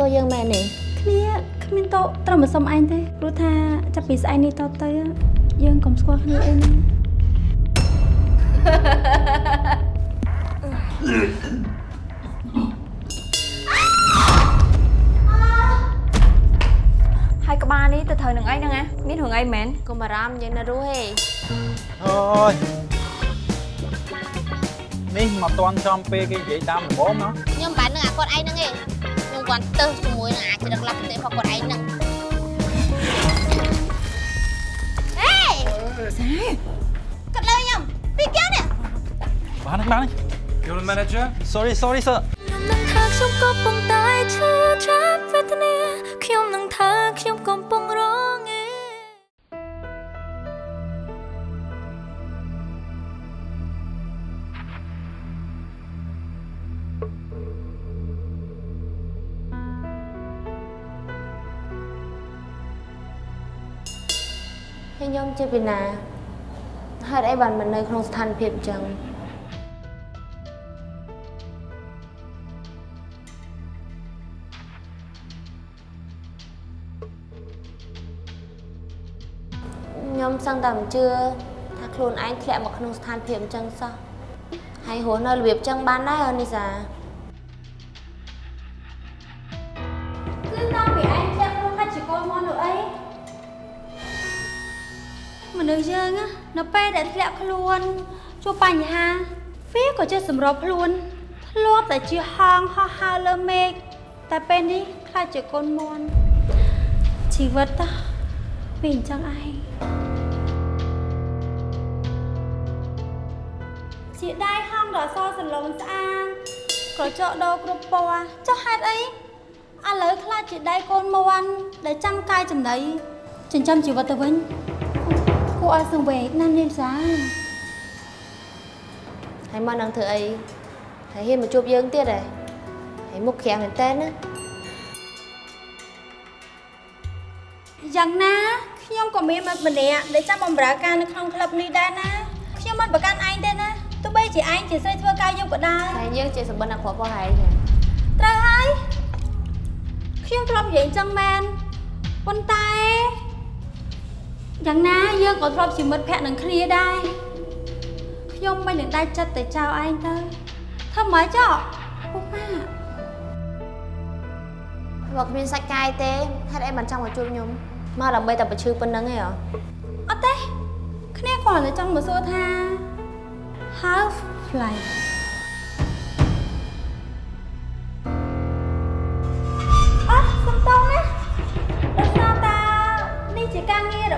ទោសយើងមែនទេគ្នាគ្មានតោត្រូវមកសុំអញទេព្រោះថាចាប់ពីស្អែកនេះតទៅយើងកុំស្គាល់គ្នាអីណាហើយក្បាលនេះទៅត្រូវនឹងអីហ្នឹងណាមានរឿងអីមែនកុំបារម្ភយើងនៅរស់ទេអូយនេះមកតន់ចំពេលគេនិយាយតាមដំបូងណាខ្ញុំបាននឹងអាគាត់ឯងហ្នឹងឯងខ្ញុំ គាត់ទៅជាមួយនឹងអាចដឹកឡាប់ផ្ទះរបស់គាត់ឯងហ្នឹងហេគាត់លើខ្ញុំពីកែនេះបានហើយបានហើយ You're the manager? sorry sorry sir ខ្ញុំនឹងថាខ្ញុំកំពុងតែឈឺចាប់វេទនាខ្ញុំនឹងថាខ្ញុំ ជាពីណាហេតុអីបានមិននៅក្នុងស្ថានភាពអញ្ចឹងខ្ញុំសឹងតែមិនជឿថាខ្លួនឯងធ្លាក់មកក្នុងស្ថានភាពអញ្ចឹងសោះហើយរស់នៅរបៀបអញ្ចឹងបានដែរអូនីសា មនុស្សយើងណានៅពេលដែលធ្លាក់ខ្លួនជួបបញ្ហា វាក៏ចេះសម្របខ្លួនធ្លាប់តែជាហងហោះហើរលើមេឃតែពេលនេះខ្លាចជាកូនមន់ជីវិតតាវាអញ្ចឹងឯងជាដៃហងដ៏សសឡូនស្អាតក្រចកដោគ្រប់ពណ៌ចុះហេតុអីឥឡូវខ្លាចជាដៃកូនមន់ដែលចាំកាយចំណីចិញ្ចឹមជីវិតទៅវិញគួរ ឲ្យសង្វេគណាស់នាងសាហើយមកនឹងធ្វើអីហើយហ៊ានមកជួបយើងទៀតហ៎ហើយមុខក្រាំងមែនតើណាយ៉ាងណាខ្ញុំក៏មានមិត្តម្នាក់ដែលចាំបម្រើការនៅក្នុងក្លឹបនេះដែរណាខ្ញុំមិនប្រកាន់ឯងទេណាទោះបីជាឯងជាស្រីធ្វើការយប់ក៏ដោយហើយយើងជាសម្បត្តិអ្នកគ្រាប់របស់ហើយចាត្រូវហើយខ្ញុំធ្លាប់និយាយអញ្ចឹងមែនប៉ុន្តែ យ៉ាងណាយើងក៏ធ្លាប់ជាមិត្តភក្តិនឹងគ្នាដែរខ្ញុំមិននឹងដាច់ចិត្តតែចោលឯងទៅធ្វើម៉េចចុះពុកម៉ាក់បើគ្មានសាច់កាយទេហេតុអីមិនចង់មកជួបខ្ញុំមកដើម្បីតែបញ្ឈឺប៉ុណ្្នឹងឯងហ៎អត់ទេគ្នាគ្រាន់តែចង់មកសួរថា how fly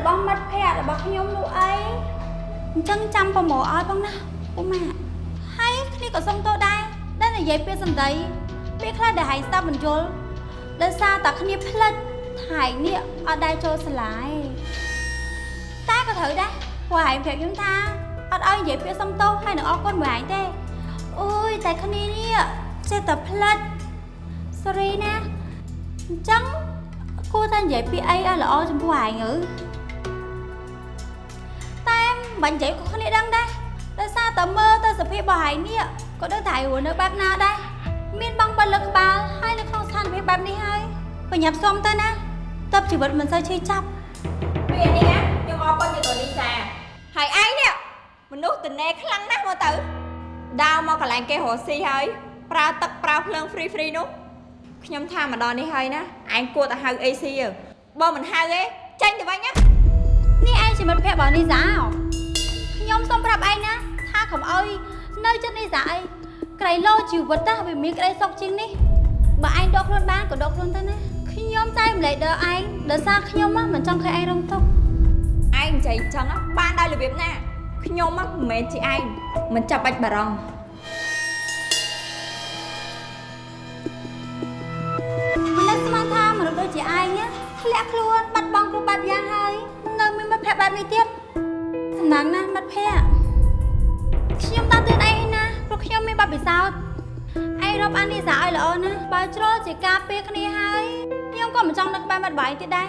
រងាររបស់មិត្តភ័ក្តិរបស់ខ្ញុំនោះអីអញ្ចឹងចាំប្រមូលឲ្យផងណាពុកម៉ាក់ហើយគ្នាក៏សុំទោសដែរដែលនិយាយពាក្យសម្ដីពេលខ្លះដែលហែងស្ដាប់មិនយល់ដោយសារតែគ្នាផ្លិចហែងនេះអត់ដែរចូលសាលាឯងតែក៏ត្រូវដែរព្រោះហែងប្រាប់ខ្ញុំថាអត់ឲ្យនិយាយពាក្យសុំទោសហើយនឹងអរគុណមួយហែងទេអូយតែគ្នានេះចេះតែផ្លិច sorry ណាអញ្ចឹងគួរតែនិយាយពាក្យអីឲ្យល្អចំពោះហែងទៅតែ មិននិយាយក៏គ្នាដឹងដែរដោយសារតែមើលទៅសភាពរបស់ហែងនេះក៏ដឹងថាហែងរស់នៅបែបណាដែរមានបងបិទលើក្បាលហើយនៅក្នុងស្ថានភាពបែបនេះហើយបញ្ញាប់សុំទៅណាតើបជីវិតមិនសូវឈឺចាប់ពេលនេះណាខ្ញុំអរគុណទៅលីសាហើយឯងនេះមនុស្សតនេខ្លាំងណាស់មកទៅដាវមកកន្លែងគេរស់ស៊ីហើយប្រើទឹកប្រើភ្លើង free free នោះខ្ញុំថាមកដល់នេះហើយណាឯងគួរតែហៅ AC ទៅបើមិនហៅទេចាញ់ទៅវិញណានេះឯងជាមិត្តភក្តិរបស់នីសាហ៎ ខ្ញុំសូមប្រាប់ឯងណាថាកុំអោយនៅចិត្តនីសាអីក្រៃលោជីវិតណាវាមានក្តីសុខជាងនេះបើឯងដកខ្លួនបានក៏ដកខ្លួនទៅណាខ្ញុំតែម្លែកដល់ឯងដោយសារខ្ញុំហ៎មិនចង់ឃើញឯងរងទុក្ខឯងនិយាយអញ្ចឹងណាបានដោយរបៀបណាខ្ញុំហ៎មិនមែនជាឯងមិនចាប់បាច់បារម្ភមិននឹកស្មានថាមនុស្សដូចជាឯងណាធ្លាក់ខ្លួនបាត់បង់គ្រប់បែបយ៉ាងហើយនៅមានមិត្តភក្តិបែបនេះទៀត សំណាងណាស់មិត្តភក្តិខ្ញុំតាមទឿនឯងណាព្រោះខ្ញុំមានបទពិសោធន៍ឯងរាប់អាននេះសាឲ្យល្អណាបើជ្រុលជាការពារគ្នាហើយខ្ញុំក៏មិនចង់នឹកបែបមិត្តបាយទៀតដែរ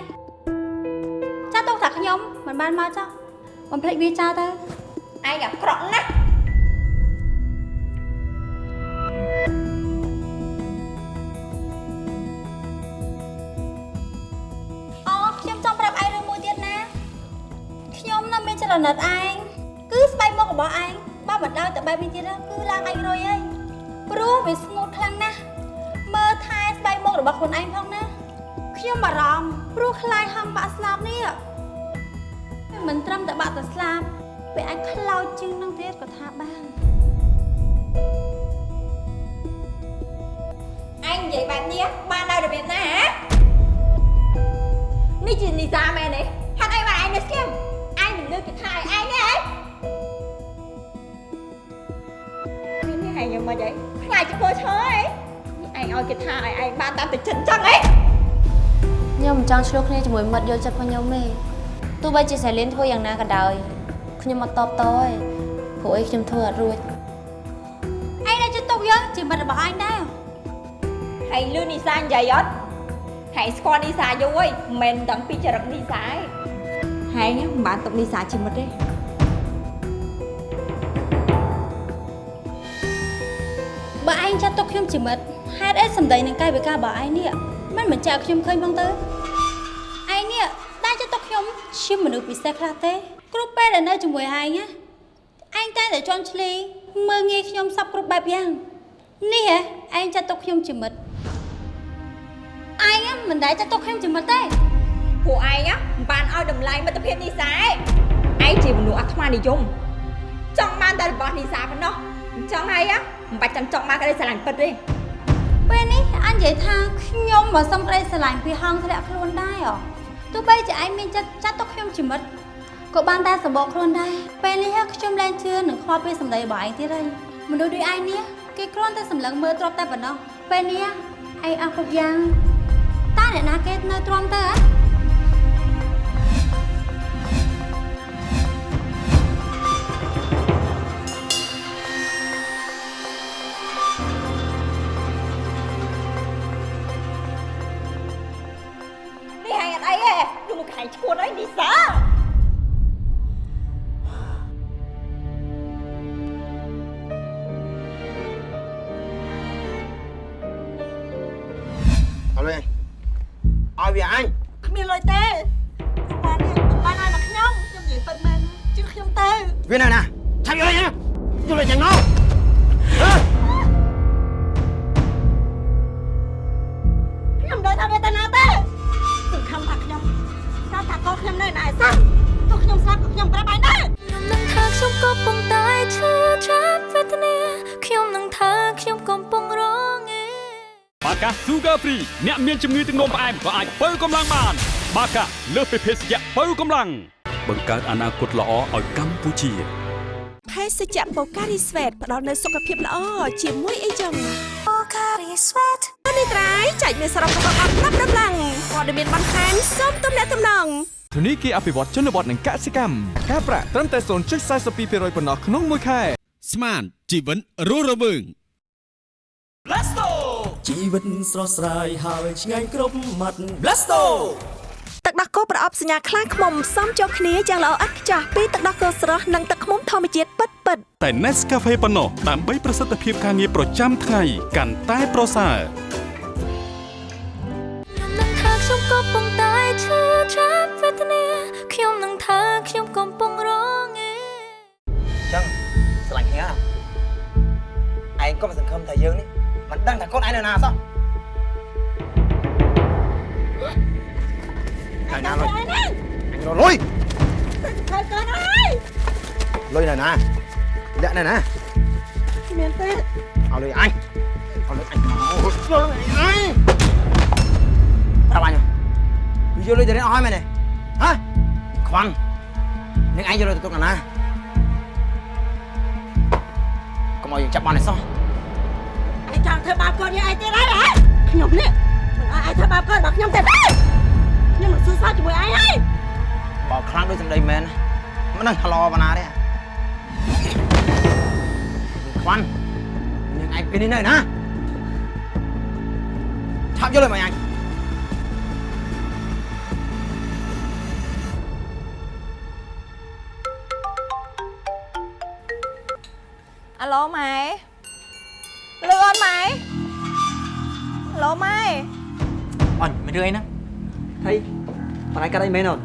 ចាស់ទុកថាខ្ញុំមិនបានមកចោះបំភ្លេចវាចោលទៅឯងអាក្រក់ណាស់ នៅមានចរណិតឯងគឺស្បែកមុខរបស់ឯងបើមិនដើរទៅបែបនេះទៀតគឺឡើងឯងរុយហើយព្រោះវាស្ងួតខ្លាំងណាស់មើលថែស្បែកមុខរបស់ខ្លួនឯងផងណាខ្ញុំបារម្ភព្រោះខ្លាចហំបាក់ស្លាប់នេះមិនត្រឹមតែបាក់តែស្លាប់វាអាចខ្លោចជាងនឹងទៀតក៏ថាបានឯងនិយាយបែបនេះបានដោយរបៀបណាហ៎នេះជានីសាមែនទេហេតុអីបានឯងនៅស្គ មឯងមិនលើកគេថាឲ្យឯងទេហ៎នេះឯងយ៉ាងម៉េចហីខ្លាចជាធ្វើឈើហ៎ឯងឲ្យគេថាឲ្យឯងបានតាមតែចិត្តអញ្ចឹងហ៎ខ្ញុំមិនចង់ឆ្លោះគ្នាជាមួយមិត្តយកចិត្តរបស់ខ្ញុំទេទោះបីជាសាលៀនធ្វើយ៉ាងណាក៏ដោយខ្ញុំអត់តបតទេព្រោះអីខ្ញុំធ្វើអត់រួចឯងនៅចិត្តទុកយើងជាមិត្តរបស់ឯងដែរហើយលឺនីសានិយាយអត់ហើយស្គាល់នីសាយូរហើយមិនមែនដឹងពីចរិតនីសាទេ ហើយមិនបានទុកនីសាជាមិត្តទេបើឯងចាត់ទុកខ្ញុំជាមិត្តហេតុអីសម្ដីនឹងកាយវិការរបស់ឯងនេះមិនបញ្ជាក់ឲ្យខ្ញុំឃើញផងទៅឯងនេះតែចាត់ទុកខ្ញុំជាមនុស្សពិសេសខ្លះទេគ្រប់ពេលដែលនៅជាមួយឯងណាឯងតែតែជន់ឈ្លីមើងងាយខ្ញុំសពគ្រប់បែបយ៉ាងនេះហ៎ឯងចាត់ទុកខ្ញុំជាមិត្តឯងមិនដែលចាត់ទុកខ្ញុំជាមិត្តទេ ពួកឯងណាមិនបានឲ្យតម្លៃមិត្តភាពនីសាទេឯងជាមនុស្សអាត្មានិយមចង់បានតែរបស់នីសាប៉ុណ្ណោះអញ្ចឹងហើយណាមិនបាច់ចាំចង់បានក្តីស្រឡាញ់ពិតទេពេលនេះអញនិយាយថាខ្ញុំមកសុំក្តីស្រឡាញ់ពីហងធ្លាក់ខ្លួនដែរហ៎ទោះបីជាឯងមានចិត្តចាត់ទុកខ្ញុំជាមិត្តក៏បានតែសម្បកខ្លួនដែរពេលនេះខ្ញុំលែងជឿនឹងខ្វល់ពីសម្ដីរបស់ឯងទៀតហើយមនុស្សដូចឯងនេះគេគ្រាន់តែសម្លឹងមើលទ្រពតែប៉ុណ្ណោះពេលនេះឯងអស់គ្រប់យ៉ាងតើអ្នកណាគេនៅទ្រាំទៅហ៎ មានជំងឺទឹកនោមផ្អែមក៏អាចបើកម្លាំងបាន បាកាលើសពីភេសជ្ជៈបើកម្លាំងបង្កើតអនាគតល្អឲ្យកម្ពុជាភេសជ្ជៈបូការីស្វេតផ្ដល់នូវសុខភាពល្អជាមួយអីចឹង Pocari Sweat ចែកមានសរុបរបស់អត់ប្រាប់ដំឡើងព័ត៌មានបន្ថែមសូមទំនាក់ទំនងធនីគារអភិវឌ្ឍជនបទនិងកសិកម្មការប្រាក់ត្រឹមតែ0.42%ប៉ុណ្ណោះក្នុងមួយខែស្មានជីវិតរស់រវើង ជីវិតស្រស់ស្រាយហើយឆ្ងាញ់គ្រប់មាត់ Blasto ទឹកដោះគោប្រអប់សញ្ញាខ្លាំងខ្មុំផ្សំចូលគ្នាយ៉ាងល្អឥតខ្ចោះពីទឹកដោះគោស្រស់និងទឹកខ្មុំធម្មជាតិពិតៗតែ Nescafe ប៉ុណ្ណោះដើម្បីប្រសិទ្ធភាពការងារប្រចាំថ្ងៃកាន់តែប្រសើរខ្ញុំនឹងថាខ្ញុំកំពុងតែឈឺចាប់វេទនាខ្ញុំនឹងថាខ្ញុំកំពុងរងឯចឹងស្រឡាញ់គ្នាឯងក៏មិនសង្ឃឹមថាយើងនេះ មិនដឹងថាកូនឯងនៅណាសោះឯណាលុយឯងលុយខើកូនអើយលុយនៅណាលាក់នៅណាមានទេឲ្យលុយអញឲ្យលុយអញអូស្ទើរអីប្រាប់អញវាយកលុយទៅរៀនអស់ហើយមែនទេហ៎ខ្វាន់នឹងឯងយកលុយទៅទុកណាកុំឲ្យយើងចាប់បានឯសោះ ឯងចង់ធ្វើបាបកូនយើងឯងទៀតហើយហ៎ខ្ញុំនេះមិនឲ្យឯងធ្វើបាបកូនរបស់ខ្ញុំទេខ្ញុំមិនសួរសោះជាមួយឯងហើយបើខ្លាំងដូចសម្ដីមែនមិនដឹងឆ្លោបណ្ណាទេខ្វាន់នាងឯងពេលនេះនៅណាឆាប់យកលុយមកអញ អញមិនរឿយណាថៃបងឯងកាត់អីមែនអូន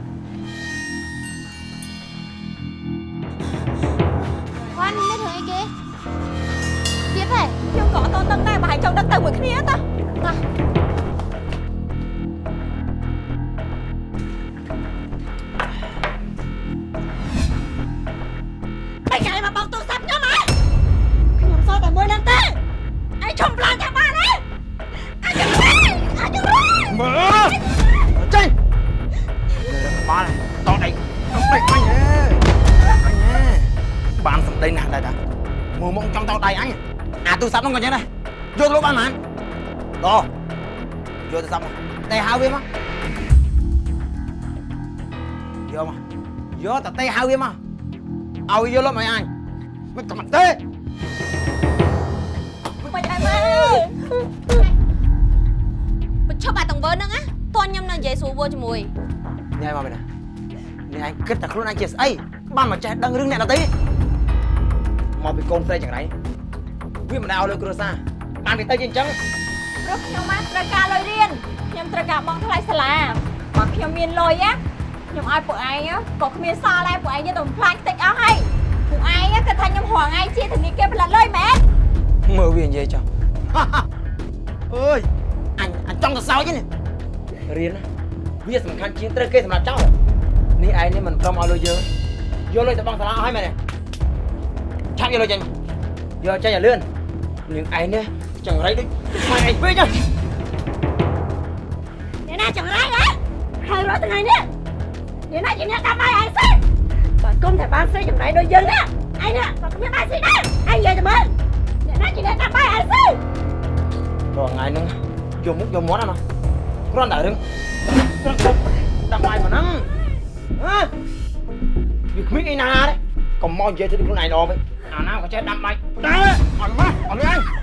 យកទៅលោកបានហ្មងតយកទូរស័ព្ទមកតែហៅវាមកយកមកយកតែតែហៅវាមកឲ្យវាយកលុបមកអញមិនតែទេបាច់អីម៉ែបញ្ឈប់អាតង្វើហ្នឹងណាតន់ខ្ញុំនៅនិយាយស្រួលវល់ជាមួយញ៉ៃមកមែនណានេះឯងគិតតែខ្លួនឯងជាស្អីបានមកចេះដឹងរឿងអ្នកដទៃមកពីកូនស្រីចង្រៃវាមិនដែលឲ្យលុយគ្រួសារ បានវាទៅជាអញ្ចឹងព្រោះខ្ញុំមកត្រូវការលុយរៀនខ្ញុំត្រូវការបង់ថ្លៃសាលាបើខ្ញុំមានលុយណាខ្ញុំឲ្យពួកឯងក៏គ្មានសល់ដែរពួកឯងយកទៅបំផ្លាញតិចអស់ហើយពួកឯងគិតថាខ្ញុំរងឯងជាធនាគារផ្លាត់លុយមែនមើលវានិយាយចុះអើយអញអញចង់ទៅសោចនេះរៀនណាវាសំខាន់ជាងត្រូវគេសម្រាប់ចោលនេះឯងនេះមិនព្រមឲ្យលុយយើងយកលុយទៅបង់សាលាអស់ហើយមែនទេឆាប់យកលុយចេញយកចេញឲ្យលឿននាងឯងនេះ ចង្រៃដូចម៉ែឯងពេកណាអ្នកណាចង្រៃហ៎ហើយរាល់ថ្ងៃនេះអ្នកណាជាអ្នកតាមឯងស្អីបើគុំតែបានស្រីចម្រៃដូចយើងណាឯងណាក៏គ្មានបានស្រីដែរឯងនិយាយទៅមើលអ្នកណាជាអ្នកតាមឯងស្អីរាល់ថ្ងៃហ្នឹងយកមុខយកមាត់ណាគ្រាន់តែរឿងដាក់បាយប៉ុណ្ណឹងហ៎វាគ្មានអីណាទេកុំមកនិយាយទៅខ្លួនឯងល្អវិញអាណាក៏ចេះដាំបាយដែរឲ្យមកអត់លឿ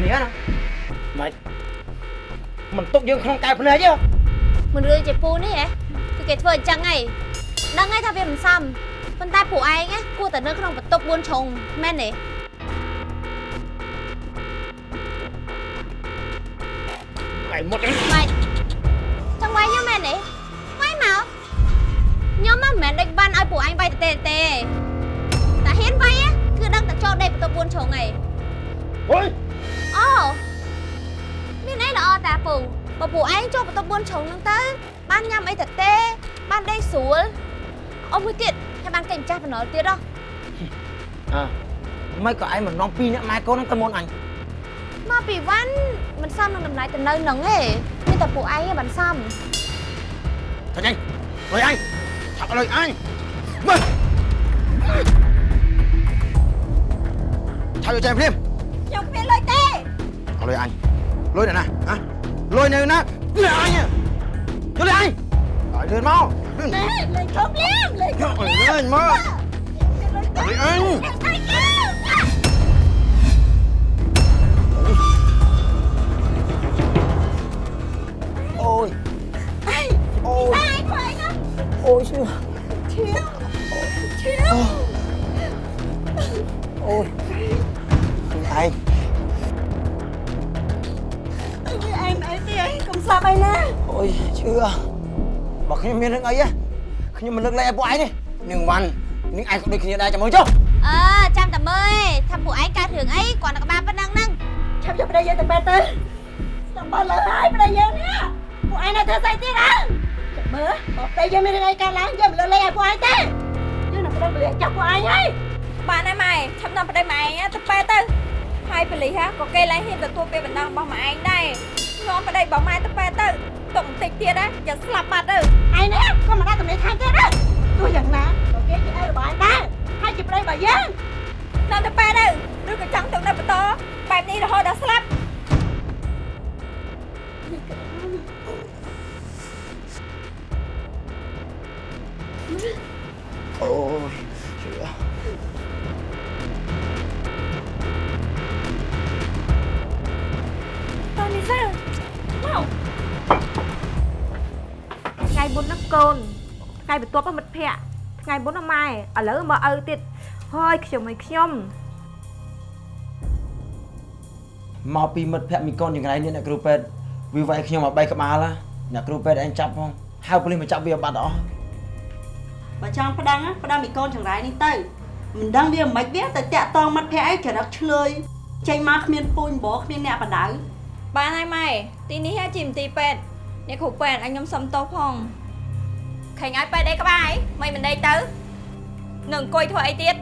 គ្នាណាមិនមិនទុកយើងក្នុងកែភ្នែកទេមិនរឿជាពូនេះហ៎គឺគេធ្វើអញ្ចឹងហីដឹងហើយថាវាមិនសមប៉ុន្តែពួកឯងណាគួរតែនៅក្នុងបន្ទប់4ជ្រុងមែនទេឯងមុតហ្នឹងម៉េចចង់វាយខ្ញុំមែនទេវាយមកខ្ញុំមិនមែនដេកបានឲ្យពួកឯងវាយទេទេតែហ៊ានវាយណាគឺដឹងតែចូលដេកបន្ទប់4ជ្រុងហីអុយ ពងបើពួកឯងចូលបន្ទប់បួនជ្រុងហ្នឹងទៅបានញ៉ាំអីទៅទេបានដេកស្រួលអស់មួយទៀតហើយបានគេម្ចាស់បំណុលទៀតហ៎អើមិនក៏ឯងមិននាំពីរអ្នកម៉ែកូនហ្នឹងទៅមុនអញមកពីវ៉ាន់មិនសមនឹងតម្លៃទៅនៅហ្នឹងទេមានតែពួកឯងបានសមចាញ់អញលុយអញឆាប់លុយអញមើលឆាប់យកចែមភ្លាមខ្ញុំគ្មានលុយទេអត់លុយអញលុយណាណាហ៎ ងជុំលៀងលេងយកឲ្យលឿនមកលុយអញតែគេអូយអីអូយអីខ្វាយ ទេអីកុំស្លាប់អីណាអូយឈឺបើខ្ញុំមានរឿងអីហ៎ខ្ញុំមិនលើកលែងឲ្យពួកឯងទេនាងវ៉ាន់នាងឯងក៏ដូចគ្នាដែរចាំមើលចុះអើចាំតែមើលថាពួកឯងកើតរឿងអីគាត់នៅក្បាលប៉ុណ្ណឹងហ្នឹងឆាប់យកប្តីយើងទៅបែបទៅស្ដាប់បើលើហើយប្តីយើងនេះពួកឯងនៅធ្វើស្អីទៀតហ៎ចាំមើលបើប្តីយើងមានរឿងអីកើតឡើងយើងមិនលើលេងឲ្យពួកឯងទេយើងនឹងប្រឹងប្រែងចាប់ពួកឯងហើយបានហើយម៉ែឆាប់នាំប្តីម៉ែឯងទៅប៉ែទៅហើយប៉ូលីសហ่าក៏គេឡើងហ៊ានទទួលពាក្យបណ្ដឹងរបស់ម៉ែឯងដែរ នាំប្តីរបស់ម៉ែទៅពេទ្យទៅទុកបន្តិចទៀតណាចាំស្លាប់បាត់ទៅឯនេះកុំមកដាក់កម្លេចខាងទៀតណាទោះយ៉ាងណាក៏គេជាឪរបស់ឯងដែរហើយជាប្តីរបស់យើងនៅទៅពេទ្យទៅឬក៏ចង់ទុកនៅបន្តបែបនេះរហូតដល់ស្លាប់អូយ មុនហ្នឹងកូនថ្ងៃបន្ទាប់មិត្តភ័ក្ដិថ្ងៃមុនហ្នឹងម៉ែឥឡូវមកឪទៀតហើយខ្ញុំឲ្យខ្ញុំមកពីមិត្តភ័ក្ដិមីកូនយ៉ាងไรនេះអ្នកគ្រូពេទ្យវាវាយខ្ញុំមកបែកក្បាលអ្នកគ្រូពេទ្យឯងចាប់ផងហៅប៉ូលីសមកចាប់វាបាត់អស់បើចង់ប្តឹងប្តឹងមីកូនចង្រៃនេះទៅមិនដឹងវាមិនខ្មិចវាទៅតាក់តងមិត្តភ័ក្ដិឯងចរិតឆ្លើយចេញមកគ្មានពូជម្បោគ្មានអ្នកបដៅបានហើយម៉ែទីនេះជាមន្ទីរពេទ្យអ្នកគ្រូពេទ្យឲ្យខ្ញុំសុំទោសផង ឃើញឲ្យពេទ្យអីក្បាយមិនមិនដេកទៅនឹងអង្គុយធ្វើអីទៀត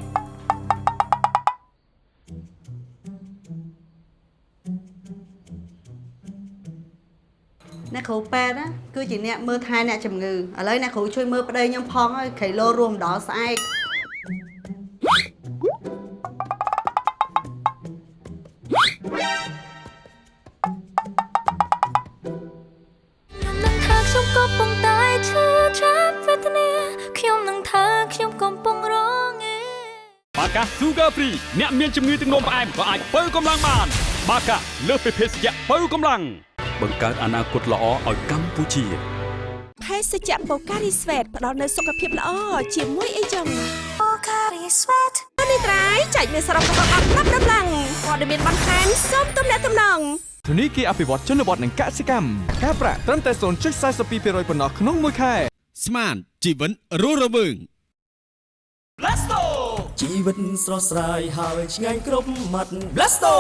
អ្នកគ្រូពេទ្យណាគឺជាអ្នកមើលថែអ្នកជំងឺឥឡូវអ្នកគ្រូជួយមើលប្តីខ្ញុំផងហើយក្រៃលោរួមដល់ស្អែក Sugar Free អ្នកមានជំងឺទឹកនោមផ្អែមក៏អាចបើកម្លាំងបាន បាកាលើសពីភេសជ្ជៈបើកម្លាំងបង្កើតអនាគតល្អឲ្យកម្ពុជាភេសជ្ជៈបូការីស្វេតផ្ដល់នូវសុខភាពល្អជាមួយអីចឹង Pocari Sweat នេះត្រៃចែកមានសរុបរបស់អត់ប្រាប់ដំឡើងព័ត៌មានបន្ថែមសូមទំនាក់ទំនងធនីគារអភិវឌ្ឍជនបទនិងកសិកម្មការប្រាក់ត្រឹមតែ0.42%ប៉ុណ្ណោះក្នុងមួយខែស្មានជីវិតរស់រវើង ជីវិតស្រស់ស្រាយហើយឆ្ងាញ់គ្រប់មាត់ Blasto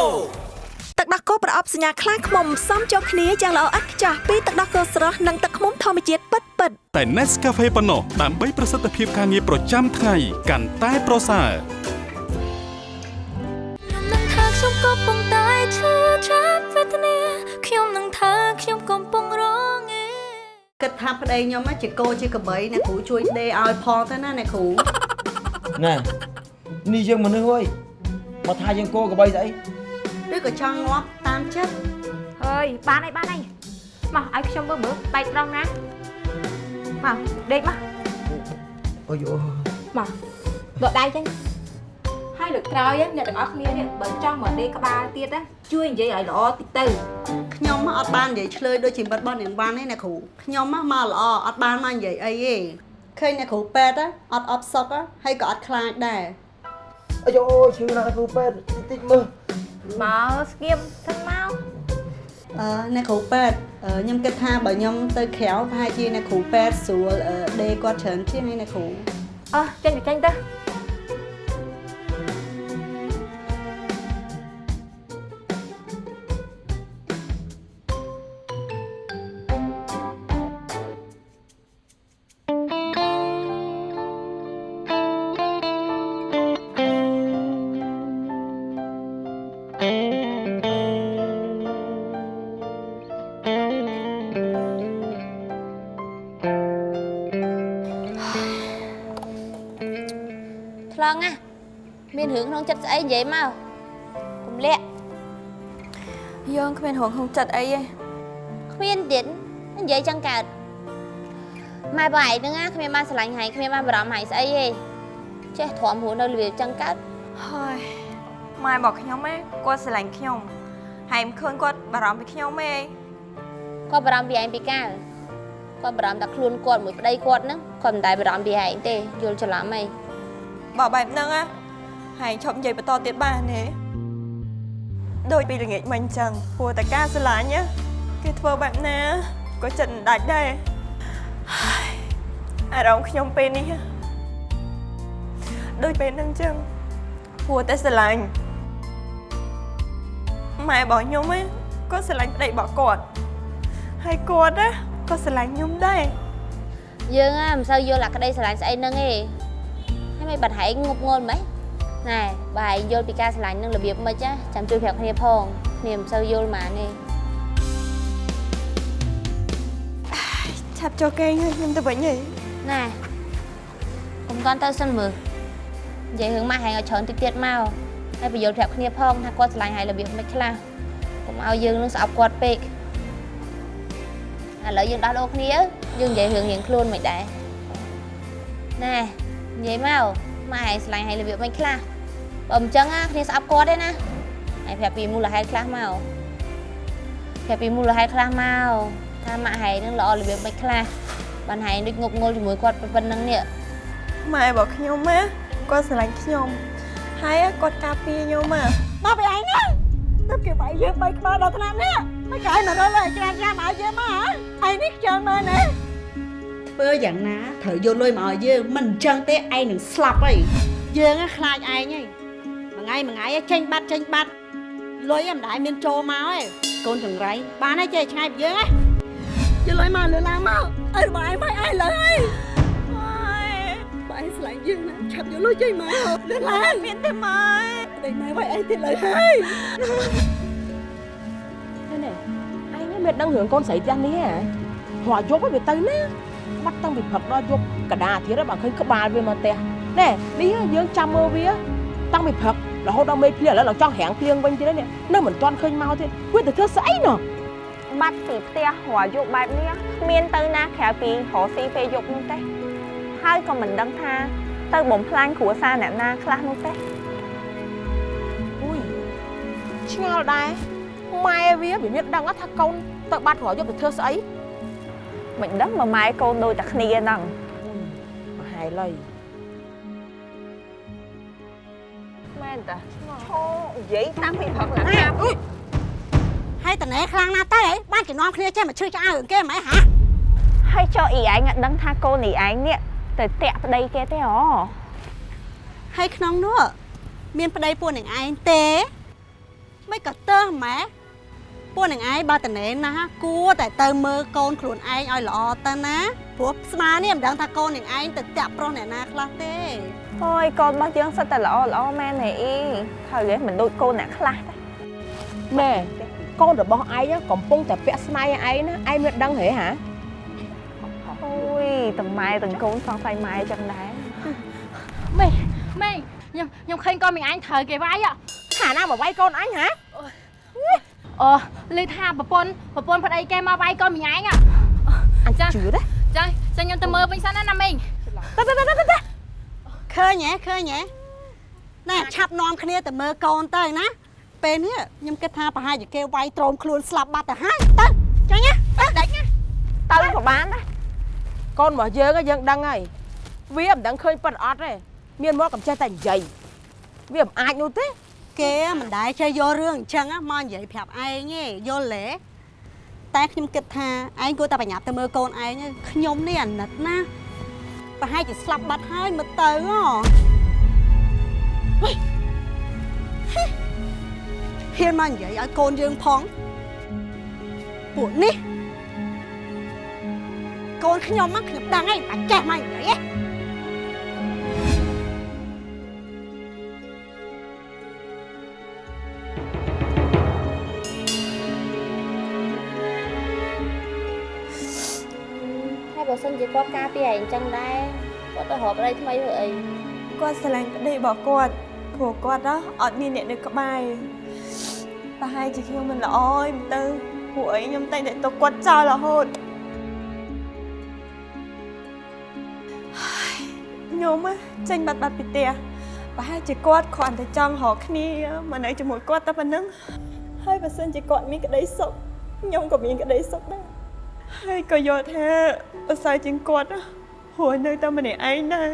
ទឹកដោះគោប្រអប់សញ្ញាខ្លាំងខ្មុំផ្សំចូលគ្នាយ៉ាងល្អឥតខ្ចោះពីទឹកដោះគោស្រស់និងទឹកឃ្មុំធម្មជាតិពិតពិតៗតែ Nescafe ប៉ុណ្ណោះដើម្បីប្រសិទ្ធភាពការងារប្រចាំថ្ងៃកាន់តែប្រសើរខ្ញុំនឹងថាខ្ញុំកំពុងតែឈឺចាប់វេទនាខ្ញុំនឹងថាខ្ញុំកំពុងរងឯគិតថាប្តីខ្ញុំណាជាគោជាក្របីអ្នកគ្រូជួយដេឲ្យផងទៅណាអ្នកគ្រូណែ នេះយើងមនុស្សហើយមកថាយើងគោកបីស្អីឬក៏ចង់ងាប់តាមចិត្តហើយបានហើយបានហើយមកឲ្យខ្ញុំមើលមើលបែកត្រង់ណាមកដេកមកអូយអូមកដកដៃចេញហើយលើកក្រោយអ្នកទាំងអស់គ្នានេះបើចង់មកដេកក្បាលទៀតណាជួយនិយាយឲ្យល្អតិចទៅខ្ញុំមកអត់បាននិយាយឆ្លើយដូចជាមិត្តរបស់នាងវ៉ាន់ទេអ្នកគ្រូខ្ញុំមកមកល្អអត់បានមកនិយាយអីទេឃើញអ្នកគ្រូពេទ្យណាអត់អត់សុកណាហើយក៏អត់ខ្លាចដែរ អាយអូយឈឺណាស់គ្រូពេទ្យតិចតិចមើលមកស្ងៀមសិនមកអឺអ្នកគ្រូពេទ្យអឺខ្ញុំគិតថាបើខ្ញុំទៅក្រៅប្រហែលជាអ្នកគ្រូពេទ្យស្រួលអឺដេគាត់ច្រើនជាងឯអ្នកគ្រូអើចេញទៅចេញទៅ មានរឿងក្នុងចិត្តស្អីនិយាយមកកុំលាក់យើងគ្មានរឿងក្នុងចិត្តអីទេគ្មានទៀតនិយាយចឹងកើតម៉ែបងឯងហ្នឹងគ្មានបានស្រឡាញ់ហែងគ្មានបានបារម្ភហែងស្អីទេចេះទ្រាំខ្លួននៅលវាចឹងកើតហើយម៉ែរបស់ខ្ញុំឯងគាត់ស្រឡាញ់ខ្ញុំហើយមិនឃើញគាត់បារម្ភពីខ្ញុំទេគាត់បារម្ភពីឯងពីកាលគាត់បារម្ភតែខ្លួនគាត់មួយប្តីគាត់ហ្នឹងគាត់មិនដែលបារម្ភពីឯងទេយល់ច្រឡំអីបើបែបហ្នឹងណា ហើយឈប់និយាយបន្តទៀតបានទេដូចពីល្ងាចមិញអញ្ចឹងព្រោះតែការស្រឡាញ់ណាគេធ្វើបែបណាក៏ចិត្តមិនដាច់ដែរហើយអារម្មណ៍ខ្ញុំពេលនេះណាដូចពេលហ្នឹងអញ្ចឹងព្រោះតែស្រឡាញ់ម៉ែរបស់ខ្ញុំឯងក៏ស្រឡាញ់ប្តីរបស់គាត់ហើយគាត់ណាក៏ស្រឡាញ់ខ្ញុំដែរយើងណាមិនសូវយល់អាក្តីស្រឡាញ់ស្អីហ្នឹងទេហើយមិនបាត់ហែងងប់ងល់ម៉េច ណែបើឯងយល់ពីការស្រឡាញ់នឹងរបៀបម៉េចណាចាំជួយប្រាប់គ្នាផងគ្នាមិនសូវយល់ហ្មងទេឆាប់ចូលគេងហើយខ្ញុំទៅវិញហីណែកុំតន់ទៅសិនមើលនិយាយរឿងម៉ាស់ហែងឲ្យច្រើនតិចទៀតមកហើយបញ្យល់ប្រាប់គ្នាផងថាគាត់ស្រឡាញ់ហើយរបៀបមិនខ្លះកុំឲ្យយើងនឹងស្អប់គាត់ពេកឥឡូវយើងដោះដូរគ្នាយើងនិយាយរឿងរៀងខ្លួនមិនដែរណែនិយាយមកម៉ែហែងស្រឡាញ់ហើយរបៀបមិនខ្លះ បើមិនចឹងណាគ្នាស្អប់គាត់ទេណាហើយប្រាប់ពីមូលហេតុខ្លះមកប្រាប់ពីមូលហេតុខ្លះមកថាម៉ាក់ហែងនឹងល្អរបៀបមិនខ្លះបានហែងដូចងប់ងល់ជាមួយគាត់ប៉ុណ្្នឹងនេះម៉ែរបស់ខ្ញុំណាគាត់ស្រឡាញ់ខ្ញុំហើយគាត់ការពារខ្ញុំណាមកពីឯងណាទៅគេបាយយើងបីក្បាលដល់ថ្នាក់នេះមិនកាយមករលឲ្យច្រានច្រានមកឲ្យយើងមកហ៎ឯងនេះខ្ជិលមើលណាធ្វើយ៉ាងណាត្រូវយកលុយមកឲ្យយើងមិនអញ្ចឹងទេឯងនឹងស្លាប់ហើយយើងណាខ្លាចឯងហើយមួយ ថ្ងៃមួយថ្ងៃចេញបាត់ចេញបាត់លុយមិនដែលមានចូលមកឯងកូនចង្រៃបានហើយចេះឆ្ងាយពីយើងណាយកលុយមកលឺឡើងមកអើរបស់ឯងមកឯងលើហើយបើឯងស្លាញ់យើងណាឆាប់យកលុយចេញមកលឺឡើងមានទេម៉ែដេញម៉ែវាយឯងទៀតលើហើយនេះអញមានដឹងរឿងកូនស្រីផ្ទះនេះហ៎ព្រោះយប់វាទៅណាបាត់តាំងពីព្រឹកដល់យប់កដាទៀតបើឃើញក្បាលវាមកផ្ទះណែនេះយើងចាំមើលវា តាំងពីព្រឹក រហូតដល់មេភ្លៀងឥឡូវដល់ចង់រាំងភ្លៀងវិញទៀតនេះនៅមិនទាន់ឃើញមកទៀតវាទៅធ្វើស្អីណោះបាត់ពីផ្ទះរយយប់បែបនេះគ្មានទៅណាក្រៅពីរកស៊ីពេលយប់នោះទេហើយក៏មិនដឹងថាទៅបំផ្លាញគ្រួសារអ្នកណាខ្លះនោះទេអុយឆ្ងល់ដែរម៉ែវាវាមានដឹងថាកូនទៅបាត់រយប់ទៅធ្វើស្អីមិនដឹងមកម៉ែកូនដូចតែគ្នាហ្នឹងប្រហែលហើយ មែនតាឈោនិយាយតាំងពីព្រឹកឡើងណាហើយតណែខ្លាំងណាស់ទៅហីបានជំនំគ្នាចេះមកឈឺឆ្អើរឿងគេហ្មងហ៎ហើយចុះអីឯងអត់ដឹងថាកូនអីឯងនេះទៅតាក់ប្តីគេទេហ៎ហើយក្នុងនោះមានប្តីពួកនឹងឯងទេមិនក៏ទើសម៉ែពួកនឹងឯងបើតណែណាគួរតែទៅមើលកូនខ្លួនឯងឲ្យល្អទៅណាព្រោះស្មានេះមិនដឹងថាកូននឹងឯងទៅតាក់ប្រុសអ្នកណាខ្លះទេ ហើយកូនរបស់យើងសិតតែល្អល្អមែនទេអីហើយគេមិនដូចកូនអ្នកខ្លះទេម៉ែកូនរបស់ឯងកំពុងតែពាក់ស្នៃឯងណាឯងមានដឹងហេហាអូយទាំងម៉ែទាំងកូនសង្ស័យម៉ែចឹងដែរម៉េម៉េខ្ញុំខ្ញុំឃើញកូនមីអញត្រូវគេវាយហ៎ថាណាមកវាយកូនអញហ៎អូឮថាប្រពន្ធប្រពន្ធប្តីគេមកវាយកូនមីអញហ៎អញជឿទេចាចាខ្ញុំទៅមើលវិញសិនណាណាមីងទៅទៅទៅទៅទៅ ឃើញហ៎ឃើញហ៎ណែឆាប់នាំគ្នាទៅមើលកូនទៅណាពេលនេះខ្ញុំគិតថាប្រហែលជាគេវាយត្រោមខ្លួនស្លាប់បាត់ទៅហើយទៅចាញ់ណាទៅដាច់ណាទៅក៏បានដែរកូនរបស់យើងយើងដឹងហើយវាមិនដឹងឃើញប៉ិតអត់ទេមានមកកំចេះតែនិយាយវាមិនអាចនោះទេគេមិនដែលចេះយករឿងអញ្ចឹងមកនិយាយប្រាប់ឯងទេយល់ទេតែខ្ញុំគិតថាឯងគួរតែបញ្ញាប់ទៅមើលកូនឯងខ្ញុំនេះអាណិតណា ប្រហែលជាស្លាប់បាត់ហើយមើលទៅហ៎ហ៊ានមកនិយាយឲ្យកូនយើងផងពួកនេះកូនខ្ញុំហ្នឹងខ្ញុំដឹងហើយបាច់ចេះមកនិយាយទេហើ គាត់ការពារឯងចឹងដែរគាត់ទៅរកប្តីថ្មីធ្វើអីគាត់ស្រឡាញ់ប្តីរបស់គាត់ព្រោះគាត់ណាអត់មានអ្នកនៅក្បែរប្រហែលជាខ្ញុំមិនល្អឯងទៅពួកអីខ្ញុំតែងតែទុកគាត់ចោលរហូតហើយខ្ញុំណាចេញបាត់បាត់ពីផ្ទះប្រហែលជាគាត់គ្រាន់តែចង់រកគ្នាមកនៅជាមួយគាត់តែប៉ុណ្្នឹងហើយបើសិនជាគាត់មានក្តីសុខខ្ញុំក៏មានក្តីសុខដែរ ហើយក៏យល់ថាអស័យជាងគាត់ណាព្រោះនៅតែម្នាក់ឯងដែរ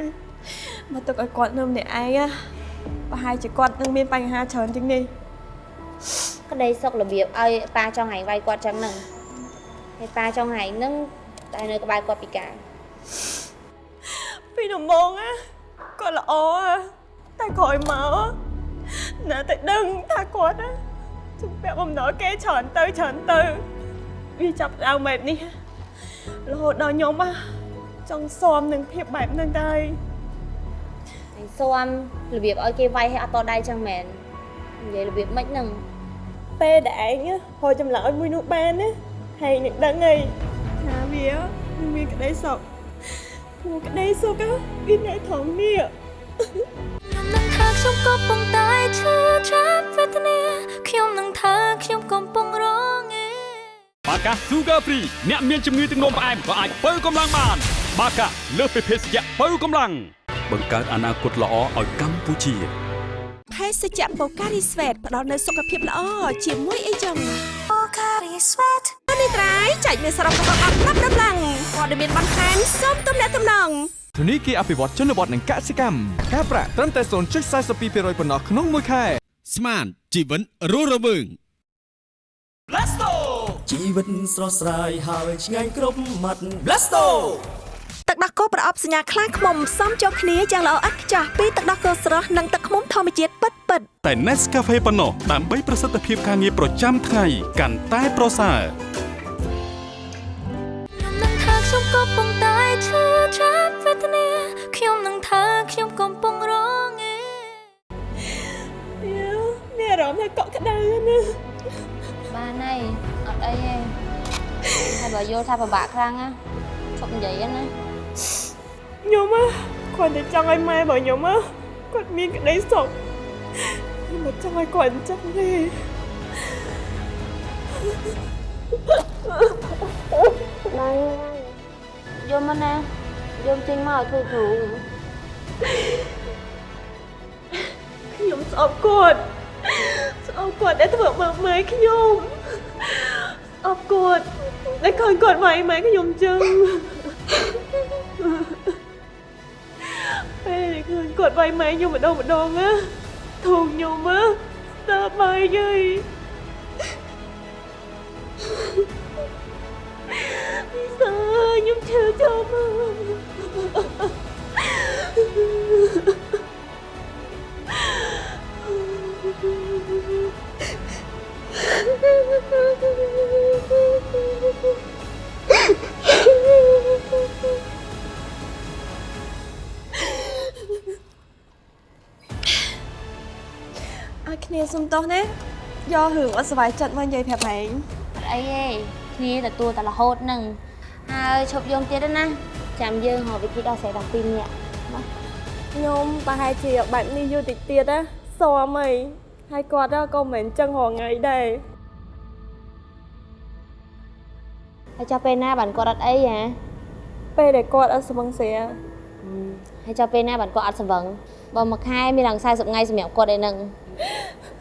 មកទុកឲ្យគាត់នៅម្នាក់ឯងណាប្រហែលជាគាត់នឹងមានបញ្ហាច្រើនជាងនេះក្តីសុខរបៀបឲ្យប៉ាចង់ហែងវាយគាត់ចឹងហ្នឹងហើយប៉ាចង់ហែងហ្នឹងតែនៅក្បែរគាត់ពីកាលពីដំបូងណាគាត់ល្អណាតែក្រោយមកណាតែដឹងថាគាត់ណាជំពាក់បំណុលគេច្រើនទៅច្រើនទៅ វាចាប់ដើមបែបនេះរហូតដល់ខ្ញុំណាចង់ស៊ាំនឹងភាពបែបហ្នឹងដែរហើយស៊ាំរបៀបឲ្យគេវាយឲ្យអត់តដៃចឹងមែននិយាយរបៀបម៉េចហ្នឹងពេលដែលឯងហៅចម្លើយមួយនោះបានណាហើយនឹងដឹងហើយថាវានឹងមានក្តីសុខព្រោះក្តីសុខណាវានៅត្រង់នេះនឹងថាខ្ញុំក៏ប៉ុន្តែឈឺចាប់វេទនាខ្ញុំនឹងថាខ្ញុំកំពុងរងឯ បាកា Sugar Free អ្នកមានជំងឺទឹកនោមផ្អែមក៏អាចបើកម្លាំងបាន បាកាលើសពីភេសជ្ជៈបើកម្លាំងបង្កើតអនាគតល្អឲ្យកម្ពុជាភេសជ្ជៈបូការីស្វេតផ្ដល់នូវសុខភាពល្អជាមួយអីចឹងបូការីស្វេតនេះត្រៃចែកមានសរុបរបស់អត់ប្រាប់ដំឡើងព័ត៌មានបន្ថែមសូមទំនាក់ទំនងធនីគារអភិវឌ្ឍជនបទនិងកសិកម្មការប្រាក់ត្រឹមតែ0.42%ប៉ុណ្ណោះក្នុងមួយខែស្មានជីវិតរស់រវើង Blasto ជីវិតស្រស់ស្រាយហើយឆ្ងាញ់គ្រប់មាត់ Blasto ទឹកដោះគោប្រអប់សញ្ញាខ្លាឃ្មុំផ្សំចូលគ្នាយ៉ាងល្អឥតខ្ចោះពីទឹកដោះគោស្រស់និងទឹកឃ្មុំធម្មជាតិពិតពិតៗតែ Nescafe ប៉ុណ្ណោះដើម្បីប្រសិទ្ធភាពការងារប្រចាំថ្ងៃកាន់តែប្រសើរនឹងថាខ្ញុំក៏ប៉ុន្តែឈឺចាប់វេទនាខ្ញុំនឹងថាខ្ញុំកំពុងរងឯវាមានអារម្មណ៍ថាកក់ក្ដៅណាបានហើយ អត់អីទេហើយបើយល់ថាពិបាកខ្លាំងណាឈប់និយាយណាខ្ញុំណាគ្រាន់តែចង់ឲ្យម៉ែរបស់ខ្ញុំណាគាត់មានក្តីសុខខ្ញុំមិនចង់ឲ្យគាត់អញ្ចឹងទេដៃយំមកណាយំចេញមកឲ្យធូរធូរខ្ញុំស្អប់ ឃើញគាត់វាយម៉ែខ្ញុំអញ្ចឹងពេលដែលឃើញគាត់វាយម៉ែខ្ញុំម្ដងម្ដងណាធូរខ្ញុំណាតើបាយយាយពីសើខ្ញុំឈឺចូលមកឲ្គ្នាសុំទោសណាយករឿងអត់សុវ័យចិត្តមកនិយាយប្រាប់ឯងអត់អីទេគ្នាទទួលតែរហូតហ្នឹងហើយឈប់យំទៀតទេណាចាំយើងរកវិធីដោះស្រាយដល់ពីរនាក់ណាខ្ញុំប្រហែលជាបែបនេះយូរតិចទៀតណាស៊ាំអីហើយគាត់ក៏មិនមែនចឹងរងថ្ងៃដែរហើយចុះពេលណាបានគាត់អត់អីហ៎ពេលដែលគាត់អត់ស្វឹងស្រាហើយចុះពេលណាបានគាត់អត់ស្វឹងបើមួយខែមានឡើង40ថ្ងៃសម្រាប់គាត់ឯហ្នឹង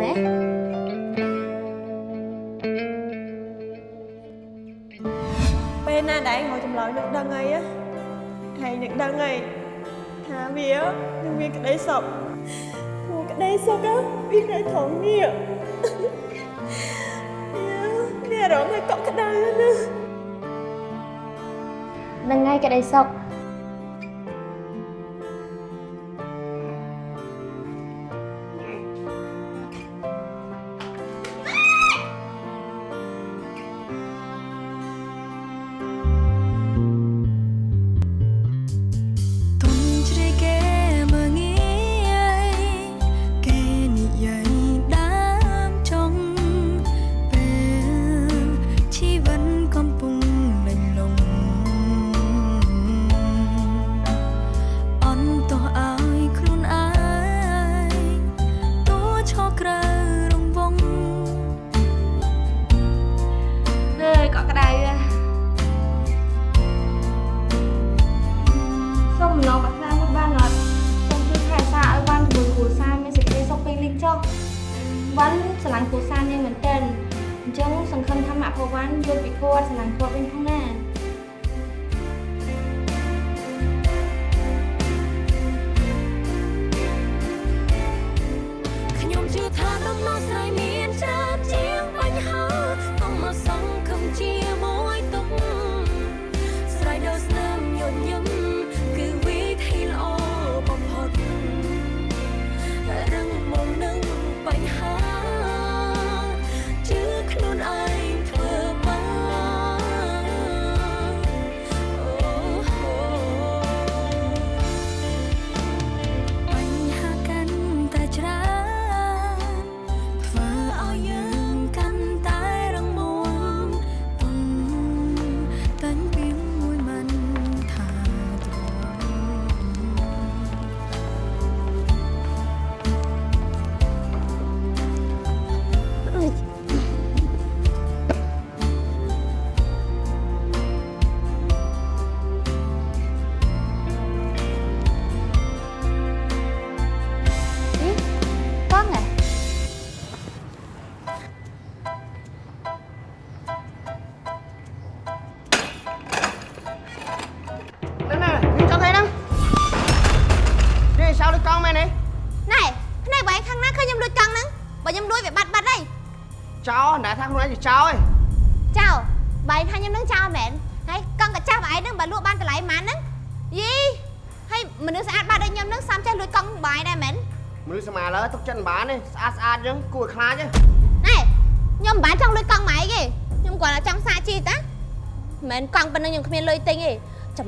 មែនពេលណាដែលឯងមកចម្លើយនឹកដឹងអីហែងនឹកដឹងអីថាវានឹងមានក្តីសុខព្រោះក្តីសុខវានៅត្រង់នេះវា ឡាញ់គ្រួសារនាងមែនទែនអញ្ចឹងសង្ឃឹមថាម៉ាក់របស់វ៉ាន់យល់ពីគាត់ស្រឡាញ់គាត់វិញផងណា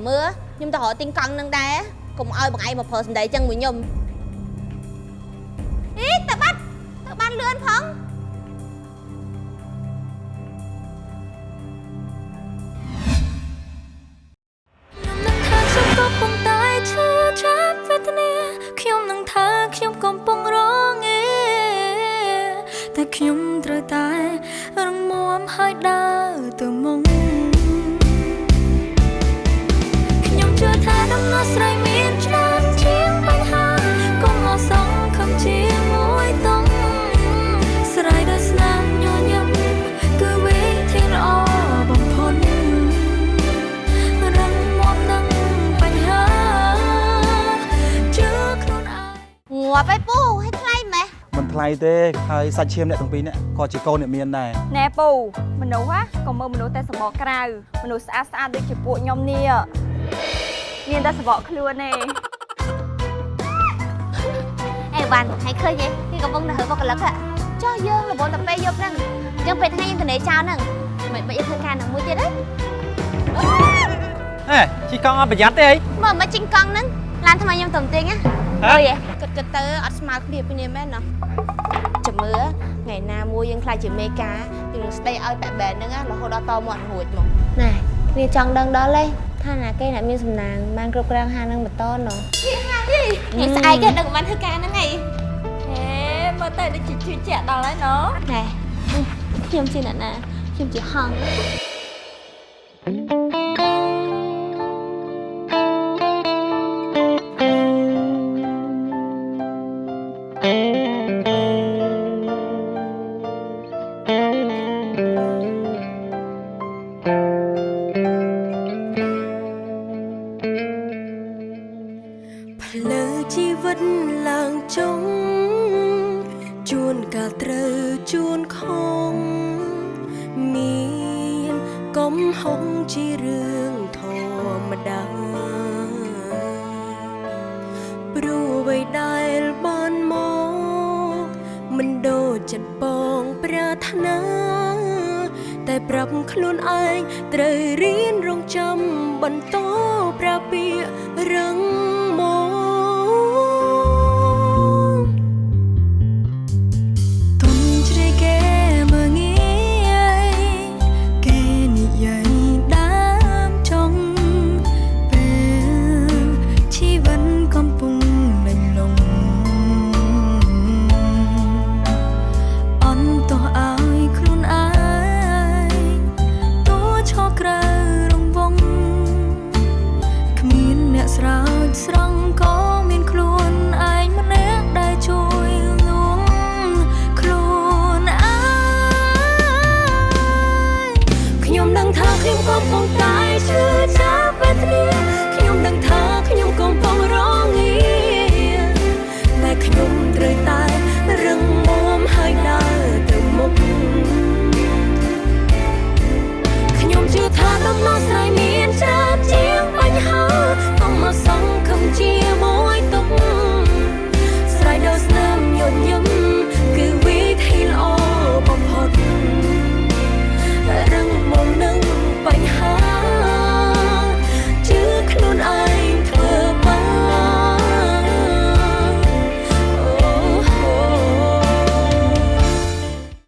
មើលខ្ញុំទៅរកទិញកង់នឹងដែរកុំឲ្យបងឯងមកប្រើសម្ដីចឹងមួយខ្ញុំអីទៅបាត់ទៅបានលឿនផងខ្ញុំកំពុងតែឈឺចាប់វេទនាខ្ញុំនឹងថាខ្ញុំកំពុងរងឯតែខ្ញុំត្រូវតែរងមាំហើយដើរទៅមុខ ថាដំណោះស្រាយមានច្រើនជាងបញ្ហាកុំមកសង្ឃឹមជាមួយតុងស្រ័យដល់ស្នាមញញឹមគឺវិធីល្អបំផុតរឹងមាំនឹងបញ្ហាជឿខ្លួនឯងងាប់ឯពូឲ្យថ្លៃម៉េះមិនថ្លៃទេហើយសាច់ឈាមអ្នកទាំងពីរនាក់ក៏ជាកូនអ្នកមានដែរណែពូមនុស្សហ៎ក៏មើលមនុស្សតែសម្បកក្រៅមនុស្សស្អាតស្អាតដូចជាពួកខ្ញុំនេះ មានតែសម្បកខ្លួនទេអេវ៉ាន់ហើយឃើញទេគេកំពុងតែហើបុគ្គលិកហ៎ចុះយើងរវល់តែពេលយប់ហ្នឹងអញ្ចឹងពេលថ្ងៃយើងទៅនេចោលហ្នឹងមិនបាច់យើងធ្វើការនឹងមួយទៀតទេហេជីកង់អត់ប្រយ័ត្នទេអីមើលមិនជីងកង់ហ្នឹងឡានថ្មីខ្ញុំទៅទិញណាហ៎អើយគិតគិតទៅអត់ស្មើគ្នាពីនេះមែនណាចាំមើលថ្ងៃណាមួយយើងខ្លាចជាមេការយើងនឹងស្ដីឲ្យប៉ែបែនហ្នឹងណារហូតដល់តមាត់រួចមកណែគ្នាចង់ដឹងដល់ទេ ថាណាគេអ្នកមានសំណាងបានគ្រប់គ្រងហាងហ្នឹងបន្តណោះនេះស្អែកគេដឹងបានធ្វើការហ្នឹងអីហេមើលទៅដូចជាជឿជាក់ដល់ហើយណូណែខ្ញុំជាអ្នកណាខ្ញុំជាហងអ